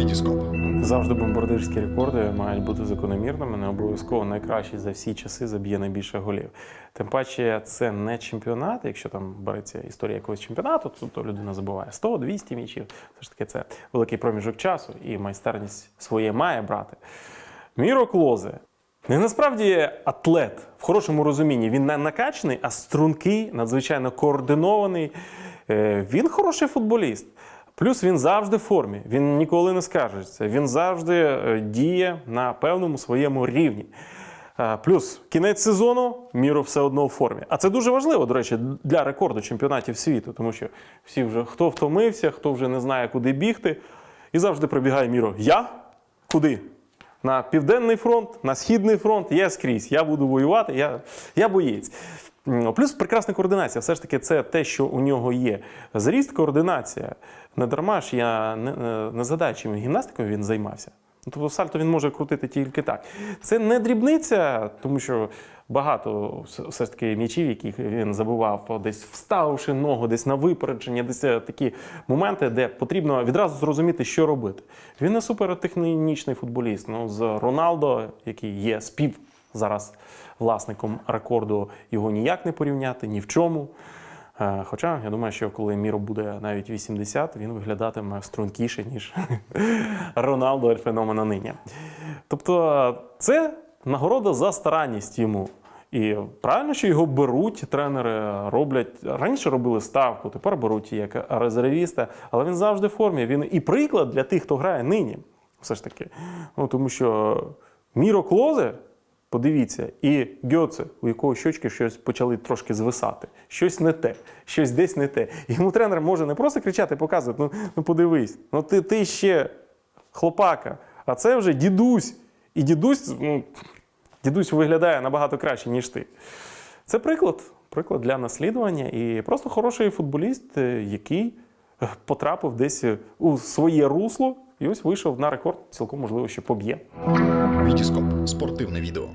Вітіскоп. Завжди бомбардирські рекорди мають бути закономірними, не обов'язково найкращий за всі часи заб'є найбільше голів. Тим паче, це не чемпіонат. Якщо там береться історія якогось чемпіонату, то, то людина забуває 100-200 м'ячів. Все ж таки, це великий проміжок часу і майстерність своє має брати. Міро Клозе. Він насправді атлет в хорошому розумінні. Він не накачаний, а стрункий, надзвичайно координований. Е, Він хороший футболіст. Плюс він завжди в формі, він ніколи не скаржиться, він завжди е, діє на певному своєму рівні. Е, Плюс кінець сезону Міро все одно в формі. А це дуже важливо, до речі, для рекорду чемпіонатів світу, тому що всі вже хто втомився, хто вже не знає, куди бігти, і завжди прибігає Міро. Я? Куди? На південний фронт, на східний фронт, я скрізь. Я буду воювати, я, я боєць. Плюс прекрасна координація. Все ж таки, це те, що у нього є. Зріст, координація. Не дарма ж я не, не- згадаю, гімнастикою він займався. Ну, Тобто сальто він може крутити тільки так. Це не дрібниця, тому що багато все- ж таки м'ячів, яких він забував, десь вставивши ногу, десь на випередження, десь е, такі моменти, де потрібно відразу зрозуміти, що робити. Він не супертехнічний футболіст. Ну, з Роналдо, який є спів зараз власником рекорду, його ніяк не порівняти ні в чому. Е, Хоча я думаю, що коли Міро буде навіть 80, він виглядатиме стрункіше, ніж Роналдо феномена нині. Тобто це нагорода за старанність йому. І правильно, що його беруть, тренери роблять. Раніше робили ставку, тепер беруть як резервіста, але він завжди в формі. Він і приклад для тих, хто грає нині. Все ж таки. Ну, тому що Міро Клозе, подивіться, і Гьоце, у якого щочки щось почали трошки звисати. Щось не те, щось десь не те. Йому тренер може не просто кричати, показувати, ну, ну подивись, ну ти, ти ще хлопака, а це вже дідусь. І дідусь, ну, дідусь виглядає набагато краще, ніж ти. Це приклад, приклад для наслідування і просто хороший футболіст, е, який е, потрапив десь е, у своє русло і ось вийшов на рекорд, цілком можливо, що поб'є. Вітіскоп. Спортивне відео.